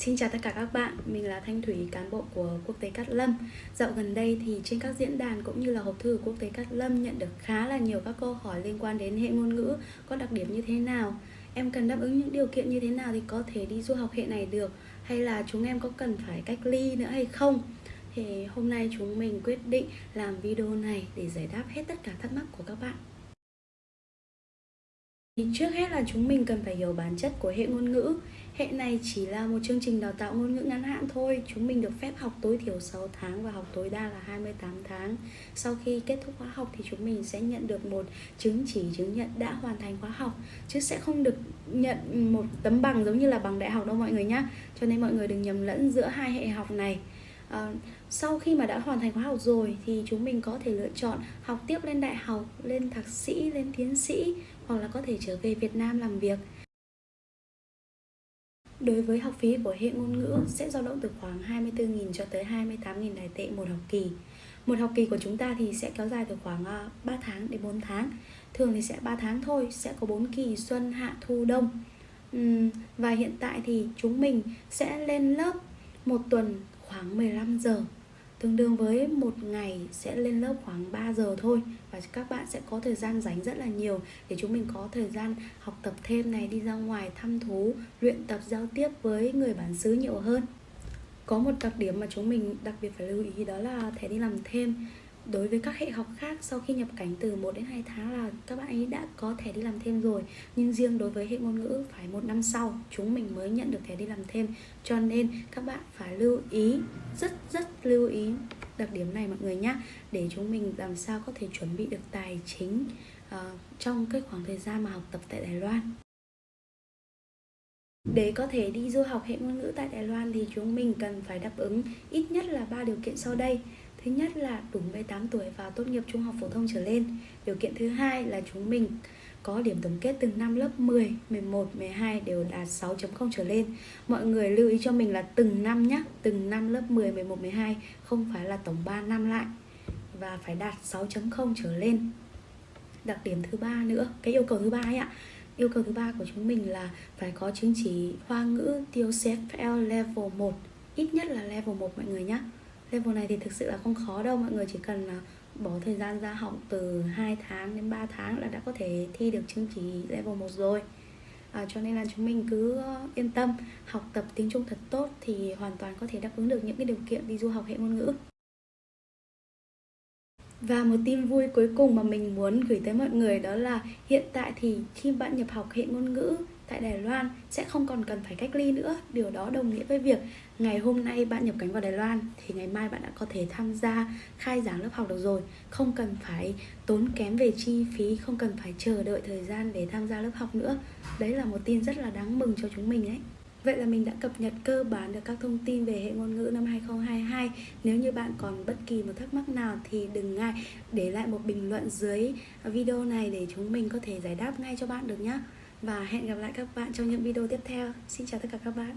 Xin chào tất cả các bạn, mình là Thanh Thủy, cán bộ của Quốc tế Cát Lâm. Dạo gần đây thì trên các diễn đàn cũng như là hộp thư của Quốc tế Cát Lâm nhận được khá là nhiều các câu hỏi liên quan đến hệ ngôn ngữ có đặc điểm như thế nào? Em cần đáp ứng những điều kiện như thế nào thì có thể đi du học hệ này được? Hay là chúng em có cần phải cách ly nữa hay không? Thì hôm nay chúng mình quyết định làm video này để giải đáp hết tất cả thắc mắc của các bạn. Thì trước hết là chúng mình cần phải hiểu bản chất của hệ ngôn ngữ. Hệ này chỉ là một chương trình đào tạo ngôn ngữ ngắn hạn thôi. Chúng mình được phép học tối thiểu 6 tháng và học tối đa là 28 tháng. Sau khi kết thúc khóa học thì chúng mình sẽ nhận được một chứng chỉ chứng nhận đã hoàn thành khóa học Chứ sẽ không được nhận một tấm bằng giống như là bằng đại học đâu mọi người nhé Cho nên mọi người đừng nhầm lẫn giữa hai hệ học này. À, sau khi mà đã hoàn thành khóa học rồi thì chúng mình có thể lựa chọn học tiếp lên đại học, lên thạc sĩ, lên tiến sĩ hoặc là có thể trở về Việt Nam làm việc. Đối với học phí của hệ ngôn ngữ sẽ dao động từ khoảng 24.000 cho tới 28.000 đài tệ một học kỳ. Một học kỳ của chúng ta thì sẽ kéo dài từ khoảng 3 à, tháng đến 4 tháng. Thường thì sẽ 3 tháng thôi, sẽ có 4 kỳ xuân, hạ, thu, đông. và hiện tại thì chúng mình sẽ lên lớp một tuần khoảng 15 giờ Tương đương với một ngày sẽ lên lớp khoảng 3 giờ thôi. Và các bạn sẽ có thời gian rảnh rất là nhiều Để chúng mình có thời gian học tập thêm này Đi ra ngoài thăm thú, luyện tập giao tiếp với người bản xứ nhiều hơn. Có một đặc điểm mà chúng mình đặc biệt phải lưu ý đó là thẻ đi làm thêm đối với các hệ học khác sau khi nhập cảnh từ 1 đến 2 tháng là các bạn ấy đã có thẻ đi làm thêm rồi. Nhưng riêng đối với hệ ngôn ngữ phải một năm sau chúng mình mới nhận được thẻ đi làm thêm. Cho nên các bạn phải lưu ý rất rất lưu ý đặc điểm này mọi người nhé để chúng mình làm sao có thể chuẩn bị được tài chính uh, trong cái khoảng thời gian mà học tập tại Đài Loan. Để có thể đi du học hệ ngôn ngữ tại Đài Loan thì chúng mình cần phải đáp ứng ít nhất là ba điều kiện sau đây. Thứ nhất là đủ 18 tuổi và tốt nghiệp trung học phổ thông trở lên. Điều kiện thứ hai là chúng mình có điểm tổng kết từng năm lớp 10, 11, 12 đều đạt 6.0 trở lên. Mọi người lưu ý cho mình là từng năm nhé, từng năm lớp 10, 11, 12 không phải là tổng 3 năm lại và phải đạt 6.0 trở lên. Đặc điểm thứ ba nữa, cái yêu cầu thứ ba ấy ạ. Yêu cầu thứ ba của chúng mình là phải có chứng chỉ Hoa ngữ TOEFL level 1, ít nhất là level 1 mọi người nhé level này thì thực sự là không khó đâu. Mọi người chỉ cần là bỏ thời gian ra học từ 2 tháng đến 3 tháng là đã có thể thi được chứng chỉ level 1 rồi. À, cho nên là chúng mình cứ ờ, yên tâm. Học tập tiếng Trung thật tốt thì hoàn toàn có thể đáp ứng được những cái điều kiện đi du học hệ ngôn ngữ. Và một tin vui cuối cùng mà mình muốn gửi tới mọi người đó là hiện tại thì khi bạn nhập học hệ ngôn ngữ tại Đài Loan sẽ không còn cần phải cách ly nữa. Điều đó đồng nghĩa với việc ngày hôm nay bạn nhập cảnh vào Đài Loan thì ngày mai bạn đã có thể tham gia khai giảng lớp học được rồi. Không cần phải tốn kém về chi phí, không cần phải chờ đợi thời gian để tham gia lớp học nữa. Đấy là một tin rất là đáng mừng cho chúng mình ấy. Vậy là mình đã cập nhật cơ bản được các thông tin về hệ ngôn ngữ năm 2022 Nếu như bạn còn bất kỳ một thắc mắc nào thì đừng ngại để lại một bình luận dưới video này để chúng mình có thể giải đáp ngay cho bạn được nhé và hẹn gặp lại các bạn trong những video tiếp theo. Xin chào tất cả các bạn.